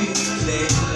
雨里